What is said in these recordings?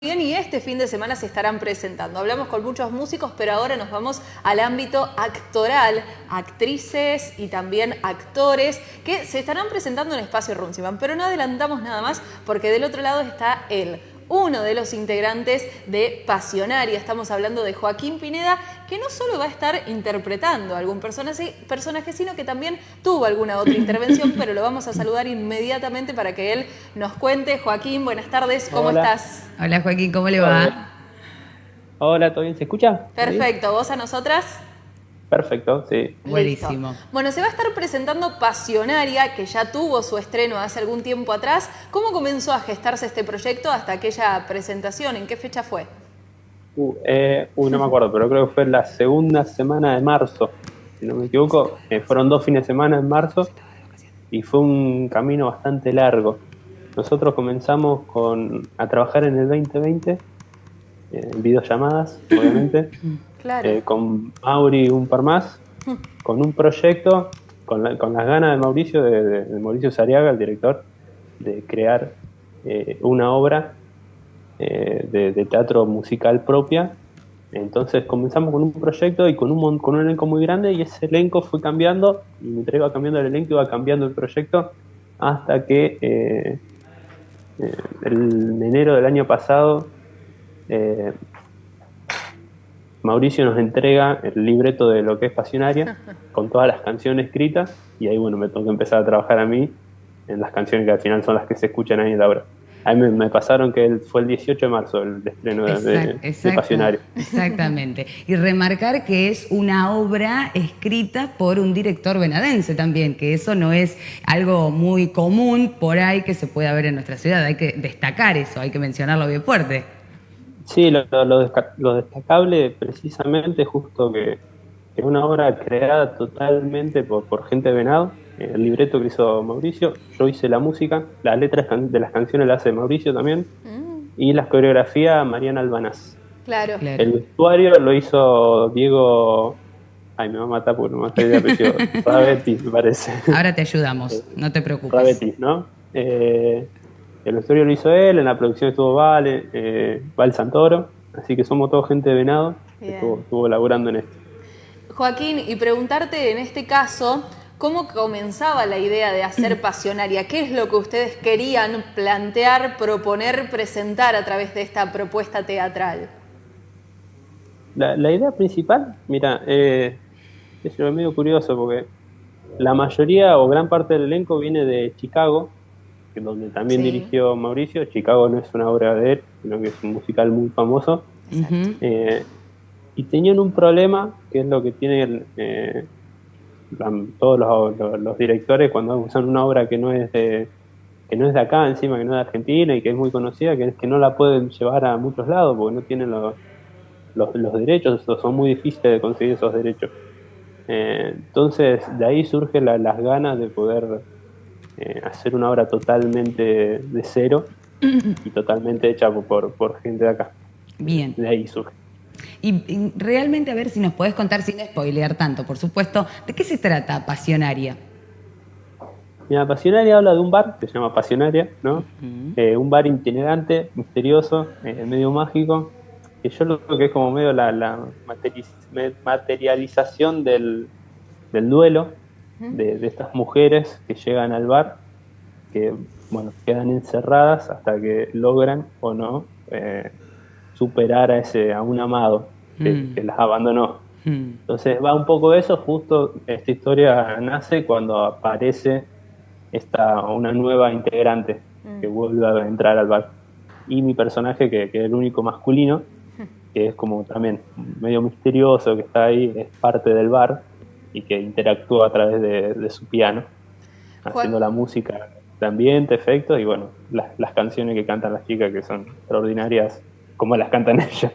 Bien, y este fin de semana se estarán presentando. Hablamos con muchos músicos, pero ahora nos vamos al ámbito actoral, actrices y también actores que se estarán presentando en Espacio Runciman. Pero no adelantamos nada más porque del otro lado está él, uno de los integrantes de Pasionaria. Estamos hablando de Joaquín Pineda, que no solo va a estar interpretando a algún personaje, personaje, sino que también tuvo alguna otra intervención, pero lo vamos a saludar inmediatamente para que él nos cuente. Joaquín, buenas tardes, ¿cómo estás? Hola Joaquín, ¿cómo le va? Hola, ¿todo bien? ¿Se escucha? Perfecto, ¿vos a nosotras? Perfecto, sí. Buenísimo. Bueno, se va a estar presentando Pasionaria, que ya tuvo su estreno hace algún tiempo atrás. ¿Cómo comenzó a gestarse este proyecto hasta aquella presentación? ¿En qué fecha fue? Uh, eh, no me acuerdo, pero creo que fue la segunda semana de marzo, si no me equivoco. Eh, fueron dos fines de semana en marzo y fue un camino bastante largo. Nosotros comenzamos con, a trabajar en el 2020, eh, en videollamadas, obviamente. Eh, con Mauri un par más, con un proyecto, con, las ganas de Mauricio, de, Mauricio Sariaga, el director, de crear eh, una obra eh, de, teatro musical propia. Entonces comenzamos con un proyecto y con un, con un elenco muy grande y ese elenco fue cambiando y mientras iba cambiando el elenco iba cambiando el proyecto hasta que en enero del año pasado Mauricio nos entrega el libreto de lo que es Pasionaria, con todas las canciones escritas, y ahí bueno, me tengo que empezar a trabajar a mí en las canciones que al final son las que se escuchan ahí en la obra. A mí me, pasaron que fue el 18 de marzo el estreno de, Pasionaria. Exactamente. Y remarcar que es una obra escrita por un director venadense también, que eso no es algo muy común por ahí que se pueda ver en nuestra ciudad. Hay que destacar eso, hay que mencionarlo bien fuerte. Sí, lo, lo, destacable precisamente justo que es una obra creada totalmente por, gente de Venado, el libreto que hizo Mauricio, yo hice la música, las letras de las canciones las hace Mauricio también, mm. y las coreografías Mariana Albanaz. Claro. El vestuario lo hizo Diego... Ay, me va a matar porque no me estoy de apellido. Rabetti, me parece. Ahora te ayudamos, no te preocupes. Rabetti, ¿no? Eh, el vestuario lo hizo él, en la producción estuvo Vale, eh, Val Santoro, así que somos toda gente de Venado que estuvo, estuvo laburando en esto. Joaquín, y preguntarte en este caso, ¿cómo comenzaba la idea de hacer Pasionaria? ¿Qué es lo que ustedes querían plantear, proponer, presentar a través de esta propuesta teatral? La, idea principal, mira, eh, es medio curioso porque la mayoría o gran parte del elenco viene de Chicago, donde también dirigió Mauricio. Chicago no es una obra de él, sino que es un musical muy famoso. Eh, y tenían un problema, que es lo que tienen eh, todos los, directores cuando usan una obra que no es de que no es de acá encima, que no es de Argentina y que es muy conocida, que es que no la pueden llevar a muchos lados porque no tienen los, los, derechos, son muy difíciles de conseguir esos derechos. Eh, entonces, de ahí surgen las ganas de poder eh, hacer una obra totalmente de cero y totalmente hecha por, por gente de acá. Bien. De ahí surge. Y, realmente, a ver si nos podés contar sin spoilear tanto, por supuesto, ¿de qué se trata Pasionaria? Mira, Pasionaria habla de un bar que se llama Pasionaria, ¿no? Eh, un bar itinerante, misterioso, eh, medio mágico, que yo lo creo que es como medio la, la materialización del, del duelo, de, estas mujeres que llegan al bar, que bueno, quedan encerradas hasta que logran o no eh, superar a ese a un amado que, mm. las abandonó. Mm. Entonces va un poco eso, justo esta historia nace cuando aparece esta, una nueva integrante que mm. vuelve a entrar al bar. Y mi personaje, que, que es el único masculino, que es como también medio misterioso, que está ahí, es parte del bar, y que interactúa a través de, su piano, haciendo la música de ambiente, efectos y bueno, las, canciones que cantan las chicas que son extraordinarias como las cantan ellas.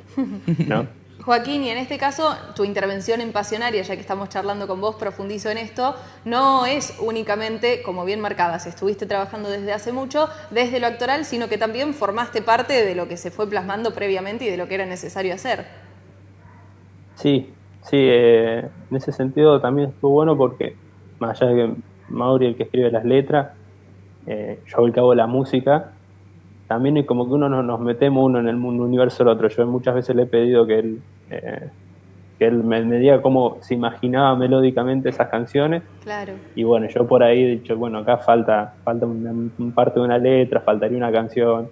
¿no? Joaquín, y en este caso, tu intervención en Pasionaria, ya que estamos charlando con vos, profundizo en esto, no es únicamente, como bien marcabas, estuviste trabajando desde hace mucho, desde lo actoral, sino que también formaste parte de lo que se fue plasmando previamente y de lo que era necesario hacer. Sí, Sí, eh, en ese sentido también estuvo bueno porque, más allá de que Mauri el que escribe las letras, eh, yo al cabo la música, también es como que uno nos, metemos uno en el mundo universo del otro. Yo muchas veces le he pedido que él, eh, que él me, diga cómo se imaginaba melódicamente esas canciones. Claro. Y bueno, yo por ahí he dicho, bueno, acá falta, falta una, parte de una letra, faltaría una canción.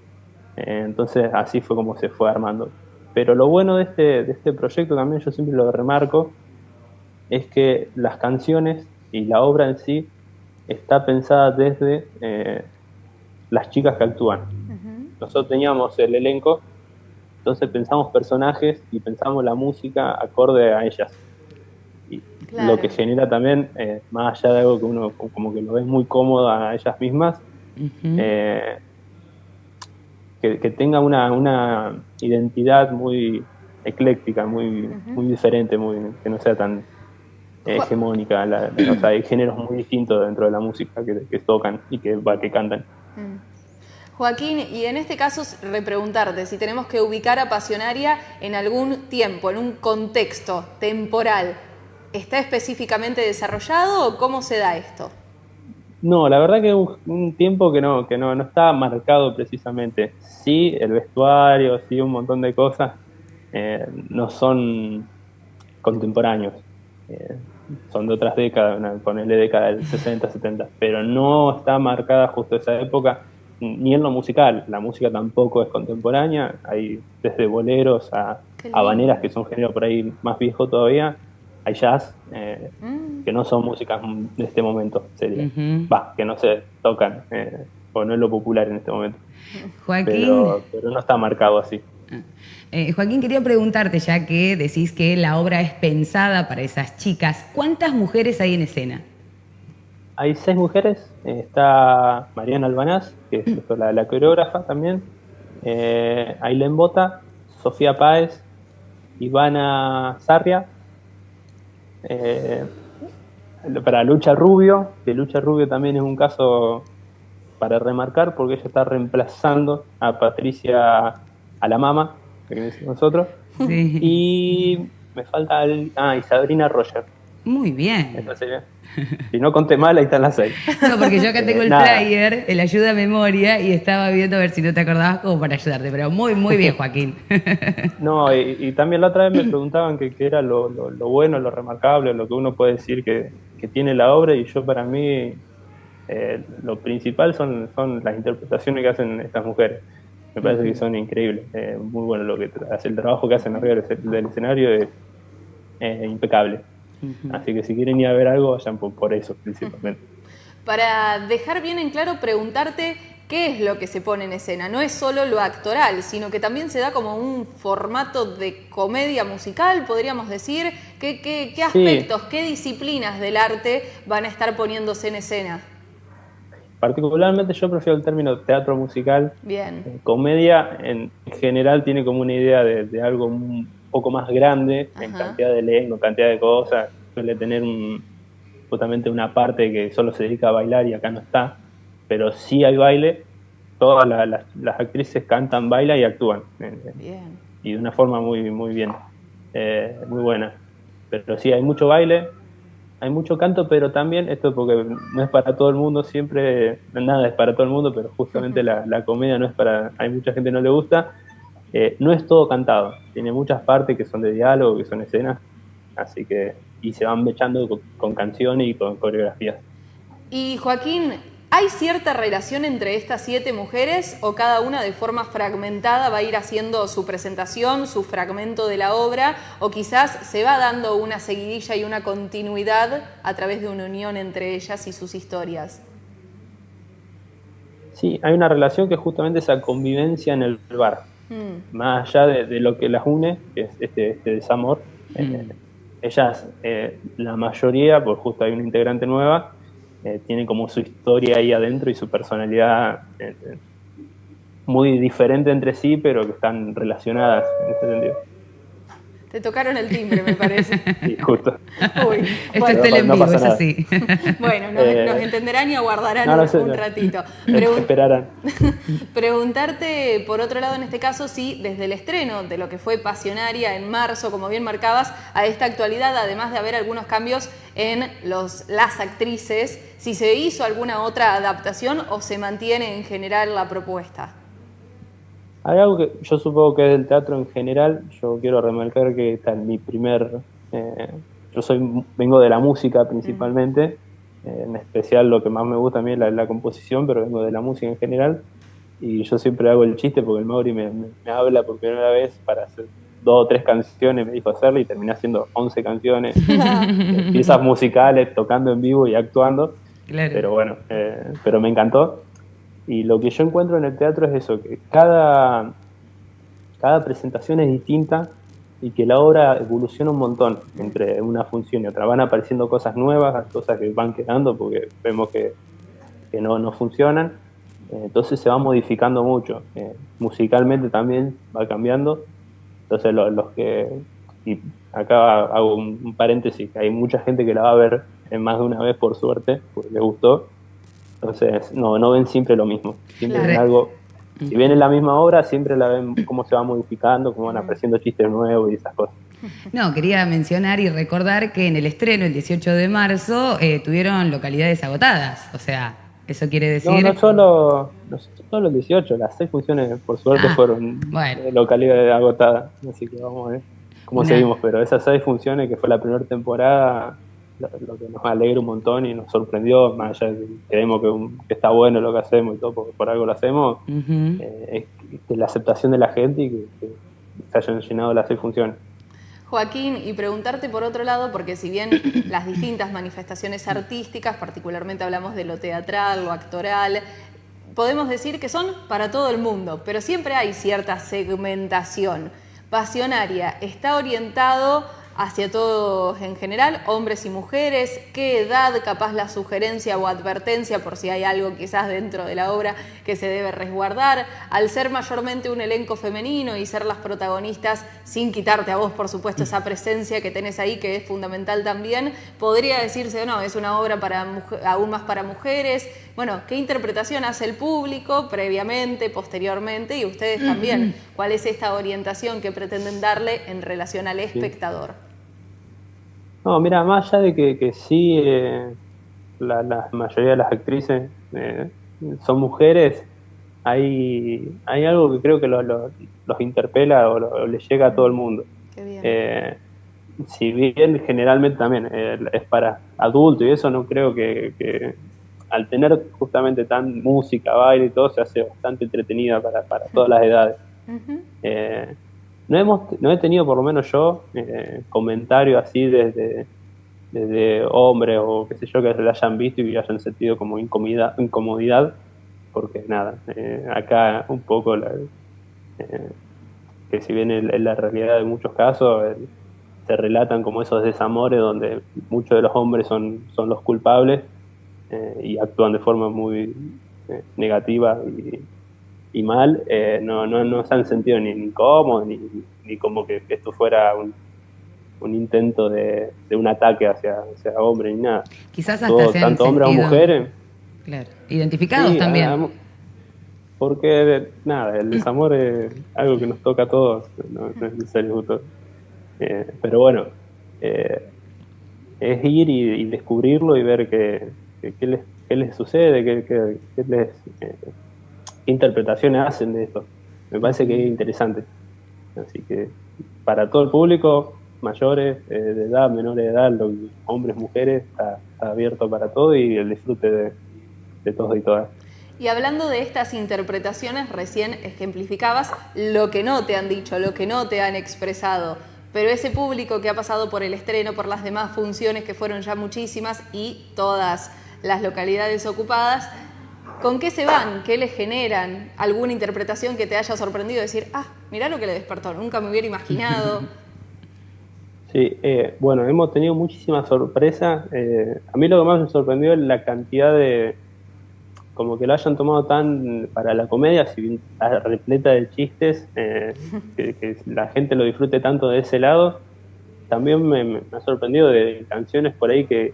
Eh, entonces así fue como se fue armando. Pero lo bueno de este, de este proyecto también, yo siempre lo remarco, es que las canciones y la obra en sí está pensada desde eh, las chicas que actúan. Nosotros teníamos el elenco, entonces pensamos personajes y pensamos la música acorde a ellas. Y Lo que genera también, eh, más allá de algo que uno como que lo ve muy cómodo a ellas mismas, eh, que, tenga una, una, identidad muy ecléctica, muy, muy diferente, muy, que no sea tan hegemónica. o sea, hay géneros muy distintos dentro de la música que, tocan y que, que cantan. Mm. Joaquín, y en este caso repreguntarte si tenemos que ubicar a Pasionaria en algún tiempo, en un contexto temporal, ¿está específicamente desarrollado o cómo se da esto? No, la verdad que un, un tiempo que no, que no, no está marcado precisamente. Sí, el vestuario, sí, un montón de cosas eh, no son contemporáneos. Eh, son de otras décadas, ponerle década del 60, 70, pero no está marcada justo esa época, ni en lo musical, la música tampoco es contemporánea, hay desde boleros a habaneras que son género por ahí más viejo todavía, hay jazz, eh, mm. que no son músicas de este momento, sería, va, que no se tocan, eh, o no es lo popular en este momento. Joaquín. Pero, pero no está marcado así. Ah. Eh, Joaquín, quería preguntarte, ya que decís que la obra es pensada para esas chicas, ¿cuántas mujeres hay en escena? Hay seis mujeres, está Mariana Albanaz, que es mm. la, coreógrafa también, eh, Ailén Bota, Sofía Páez, Ivana Sarria, eh, para Lucha Rubio, que Lucha Rubio también es un caso para remarcar porque ella está reemplazando a Patricia a la mama, que nosotros. Y me falta ah, y Sabrina Roger. Muy bien. Si no conté mal, ahí están las seis. No, porque yo acá tengo el player, el ayuda a memoria, y estaba viendo a ver si no te acordabas como para ayudarte. Pero muy, muy bien, Joaquín. No, y, también la otra vez me preguntaban qué era lo, bueno, lo remarcable, lo que uno puede decir que, tiene la obra, y yo para mí eh, lo principal son, son las interpretaciones que hacen estas mujeres me parece que son increíbles. Eh, muy bueno lo que hace el trabajo que hacen arriba del escenario es impecable. Así que si quieren ir a ver algo, vayan por, eso principalmente. Para dejar bien en claro, preguntarte qué es lo que se pone en escena. No es solo lo actoral, sino que también se da como un formato de comedia musical, podríamos decir. ¿Qué, qué, aspectos, qué disciplinas del arte van a estar poniéndose en escena? Particularmente yo prefiero el término teatro musical. Bien. Eh, comedia en general tiene como una idea de, algo un poco más grande en cantidad de elenco, cantidad de cosas. Suele tener justamente una parte que solo se dedica a bailar y acá no está. Pero sí hay baile. Todas las, actrices cantan, bailan y actúan. Eh, eh, bien. Y de una forma muy, muy bien. muy buena. Pero sí hay mucho baile, hay mucho canto, pero también, esto porque no es para todo el mundo, siempre, nada es para todo el mundo, pero justamente la, comedia no es para, hay mucha gente que no le gusta, eh, no es todo cantado, tiene muchas partes que son de diálogo, que son escenas, así que, y se van mechando con, con canciones y con coreografías. Y Joaquín, ¿Hay cierta relación entre estas siete mujeres o cada una de forma fragmentada va a ir haciendo su presentación, su fragmento de la obra o quizás se va dando una seguidilla y una continuidad a través de una unión entre ellas y sus historias? Sí, hay una relación que es justamente esa convivencia en el bar, mm. más allá de, lo que las une, que es este, este desamor. Mm. Eh, ellas, eh, la mayoría, pues justo hay una integrante nueva, eh, tienen como su historia ahí adentro y su personalidad eh, muy diferente entre sí, pero que están relacionadas en ese sentido. Te tocaron el timbre, me parece. Sí, justo. Uy, Esto es tele no, es así. bueno, nos, eh, entenderán y aguardarán un, ratito. esperarán. Preguntarte, por otro lado, en este caso, si desde el estreno de lo que fue Pasionaria en marzo, como bien marcabas, a esta actualidad, además de haber algunos cambios en los, las actrices, si se hizo alguna otra adaptación o se mantiene en general la propuesta. Hay algo que yo supongo que es del teatro en general, yo quiero remarcar que está en mi primer, eh, yo soy vengo de la música principalmente, eh, en especial lo que más me gusta a mí es la, composición, pero vengo de la música en general, y yo siempre hago el chiste porque el Mauri me, habla por primera vez para hacer dos o tres canciones, me dijo hacerlo y terminé haciendo 11 canciones, piezas musicales, tocando en vivo y actuando, pero bueno, eh, pero me encantó. Y lo que yo encuentro en el teatro es eso, que cada, cada presentación es distinta y que la obra evoluciona un montón entre una función y otra. Van apareciendo cosas nuevas, cosas que van quedando porque vemos que, que no, no funcionan. Entonces se va modificando mucho. Eh, musicalmente también va cambiando. Entonces los que... Y acá hago un, paréntesis, que hay mucha gente que la va a ver más de una vez por suerte, porque le gustó. Entonces, no, no ven siempre lo mismo. Siempre algo. Si ven la misma obra, siempre la ven cómo se va modificando, cómo van apareciendo chistes nuevos y esas cosas. No, quería mencionar y recordar que en el estreno, el 18 de marzo, eh, tuvieron localidades agotadas. O sea, eso quiere decir. No, no solo, no solo el 18, las seis funciones, por suerte, ah, fueron localidades agotadas. Así que vamos a ver cómo seguimos. Pero esas seis funciones, que fue la primera temporada, lo, que nos alegra un montón y nos sorprendió, más allá de que creemos que, está bueno lo que hacemos y todo, porque por algo lo hacemos, eh, es la aceptación de la gente y que, se hayan llenado las seis funciones. Joaquín, y preguntarte por otro lado, porque si bien las distintas manifestaciones artísticas, particularmente hablamos de lo teatral, lo actoral, podemos decir que son para todo el mundo, pero siempre hay cierta segmentación. Pasionaria está orientado hacia todos en general, hombres y mujeres, qué edad, capaz la sugerencia o advertencia por si hay algo quizás dentro de la obra que se debe resguardar, al ser mayormente un elenco femenino y ser las protagonistas sin quitarte a vos, por supuesto, esa presencia que tenés ahí que es fundamental también, podría decirse, no, es una obra para aún más para mujeres, bueno, ¿qué interpretación hace el público previamente, posteriormente y ustedes también? ¿Cuál es esta orientación que pretenden darle en relación al espectador? No, mira, más allá de que, sí, eh, la, mayoría de las actrices eh, son mujeres, hay, hay algo que creo que los interpela o, les llega a todo el mundo. Eh, si bien generalmente también es para adultos y eso no creo que, al tener justamente tan música, baile y todo, se hace bastante entretenida para, para todas las edades. No, hemos, no he tenido, por lo menos yo, eh, comentarios así desde, desde hombres o qué sé yo, que la hayan visto y hayan sentido como incomodidad, incomodidad porque nada, eh, acá un poco la, eh, que si bien en, la realidad de muchos casos se relatan como esos desamores donde muchos de los hombres son, son los culpables y actúan de forma muy negativa y, y mal, eh, no, no, no se han sentido ni incómodos, ni, ni como que esto fuera un, un intento de, de, un ataque hacia, hacia hombres ni nada. Quizás hasta Tanto hombres o mujeres. Claro, identificados también. porque, nada, el desamor es algo que nos toca a todos, no, es necesario eh, pero bueno, eh, es ir y, descubrirlo y ver qué, les, qué les sucede, qué, qué les interpretaciones hacen de esto. Me parece que es interesante. Así que para todo el público, mayores, eh, de edad, menores de edad, hombres, mujeres, está, abierto para todo y el disfrute de, de todos y todas. Y hablando de estas interpretaciones, recién ejemplificabas lo que no te han dicho, lo que no te han expresado. Pero ese público que ha pasado por el estreno, por las demás funciones que fueron ya muchísimas y todas las localidades ocupadas, ¿Con qué se van? ¿Qué le generan? ¿Alguna interpretación que te haya sorprendido? Decir, ah, mirá lo que le despertó, nunca me hubiera imaginado. Sí, eh, bueno, hemos tenido muchísimas sorpresas. Eh, a mí lo que más me sorprendió es la cantidad de, como que lo hayan tomado tan para la comedia, si repleta de chistes, eh, que, la gente lo disfrute tanto de ese lado. También me ha sorprendido de canciones por ahí que,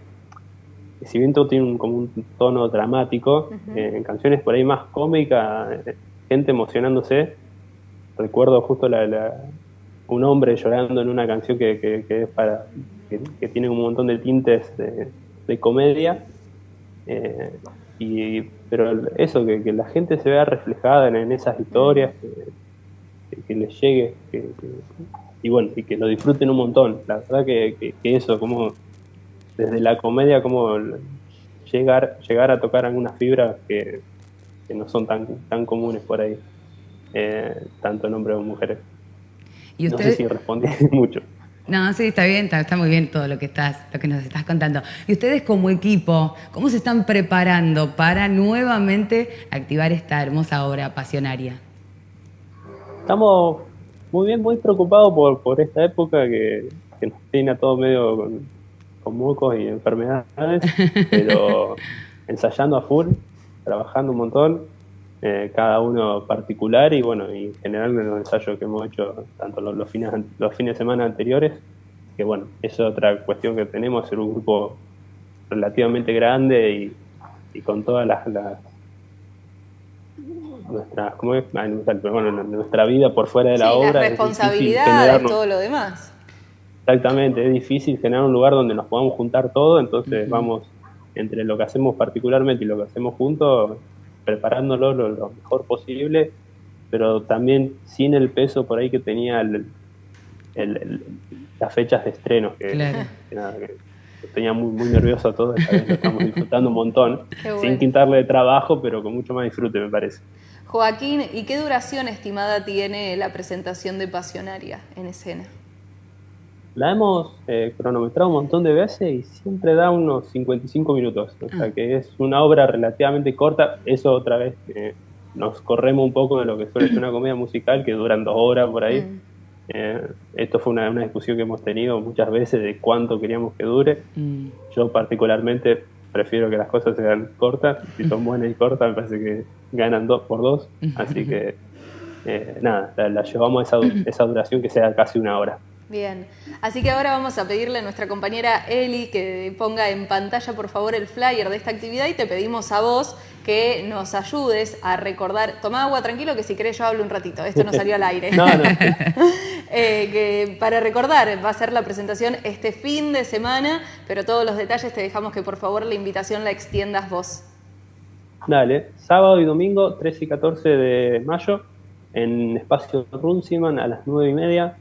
si bien todo tiene un, como un tono dramático, eh, en canciones por ahí más cómica, eh, gente emocionándose. Recuerdo justo la, un hombre llorando en una canción que, que, es para que, tiene un montón de tintes de, comedia. Eh, y, pero eso, que, la gente se vea reflejada en, esas historias, que, les llegue y bueno, y que lo disfruten un montón. La verdad que, eso, como desde la comedia, como llegar, llegar a tocar algunas fibras que, no son tan, tan comunes por ahí, eh, tanto en hombres como mujeres. ¿Y No sé si respondí mucho. No, sí, está bien, está, muy bien todo lo que estás, lo que nos estás contando. Y ustedes como equipo, ¿cómo se están preparando para nuevamente activar esta hermosa obra pasionaria? Estamos muy bien, muy preocupados por, por esta época que, nos tiene a todo medio con, con mocos y enfermedades, pero ensayando a full, trabajando un montón, eh, cada uno particular y bueno, y en general en los ensayos que hemos hecho tanto los, fines, los fines de semana anteriores, que bueno, es otra cuestión que tenemos, ser un grupo relativamente grande y, con todas las, nuestra, ¿cómo es? bueno, nuestra vida por fuera de la obra. Las responsabilidades, todo lo demás. Exactamente, es difícil generar un lugar donde nos podamos juntar todo, entonces vamos entre lo que hacemos particularmente y lo que hacemos juntos, preparándolo lo, mejor posible, pero también sin el peso por ahí que tenía las fechas de estreno, que, tenía muy, muy nervioso todo, esta vez lo estamos disfrutando un montón, sin quitarle de trabajo, pero con mucho más disfrute me parece. Joaquín, ¿y qué duración estimada tiene la presentación de Pasionaria en escena? La hemos eh, cronometrado un montón de veces y siempre da unos 55 minutos. O sea ah. que es una obra relativamente corta. Eso otra vez eh, nos corremos un poco de lo que suele ser una comedia musical que duran dos horas por ahí. Mm. Eh, esto fue una, discusión que hemos tenido muchas veces de cuánto queríamos que dure. Mm. Yo particularmente prefiero que las cosas sean cortas. Si son buenas y cortas, me parece que ganan dos por dos. Así que nada, la, llevamos a esa, esa duración que sea casi una hora. Bien, así que ahora vamos a pedirle a nuestra compañera Eli que ponga en pantalla por favor el flyer de esta actividad y te pedimos a vos que nos ayudes a recordar, toma agua tranquilo que si querés yo hablo un ratito, esto no salió al aire. no, no. Eh, que para recordar, va a ser la presentación este fin de semana, pero todos los detalles te dejamos que por favor la invitación la extiendas vos. Dale, sábado y domingo 13 y 14 de mayo en Espacio Runciman a las 9 y media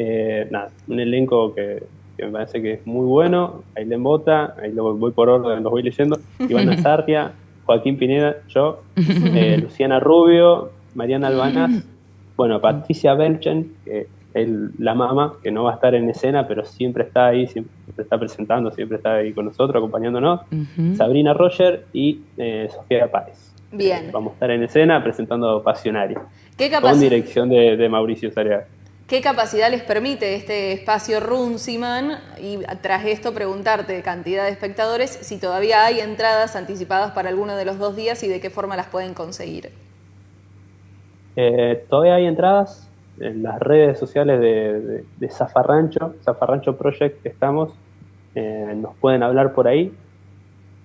eh, nada, un elenco que, me parece que es muy bueno. Ailén Bota, ahí lo voy por orden, los voy leyendo. Ivana Sartia, Joaquín Pineda, yo, eh, Luciana Rubio, Mariana Albanaz, bueno, Patricia Belchen, que es la mamá, que no va a estar en escena, pero siempre está ahí, siempre está presentando, siempre está ahí con nosotros, acompañándonos. Sabrina Roger y eh, Sofía Páez. Bien. vamos a estar en escena presentando Pasionario. ¿Qué Con dirección de, de Mauricio Sariaga. ¿Qué capacidad les permite este espacio Runciman? Y tras esto preguntarte, cantidad de espectadores, si todavía hay entradas anticipadas para alguno de los dos días y de qué forma las pueden conseguir. Eh, todavía hay entradas en las redes sociales de, Zafarrancho, Zafarrancho Project estamos, eh, nos pueden hablar por ahí.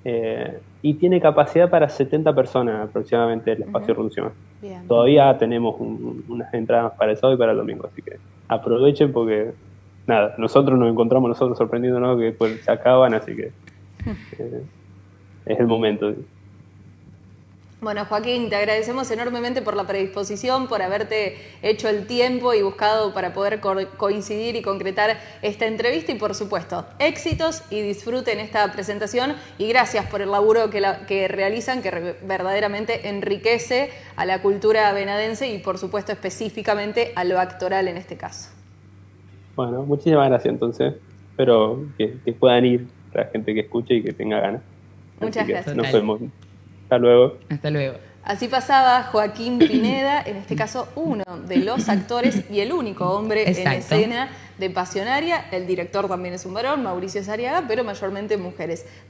Eh, y tiene capacidad para 70 personas aproximadamente el espacio Runciman. Todavía tenemos unas entradas para el sábado y para el domingo, así que aprovechen porque, nada, nosotros nos encontramos nosotros sorprendiéndonos que después se acaban, así que eh, es el momento. Bueno, Joaquín, te agradecemos enormemente por la predisposición, por haberte hecho el tiempo y buscado para poder coincidir y concretar esta entrevista y, por supuesto, éxitos y disfruten esta presentación y gracias por el laburo que, que realizan que verdaderamente enriquece a la cultura venadense y, por supuesto, específicamente a lo actoral en este caso. Bueno, muchísimas gracias entonces. Espero que, puedan ir la gente que escuche y que tenga ganas. Muchas gracias. Nos vemos. Hasta luego. Hasta luego. Así pasaba Joaquín Pineda, en este caso uno de los actores y el único hombre en escena de Pasionaria. El director también es un varón, Mauricio Sariaga, pero mayormente mujeres.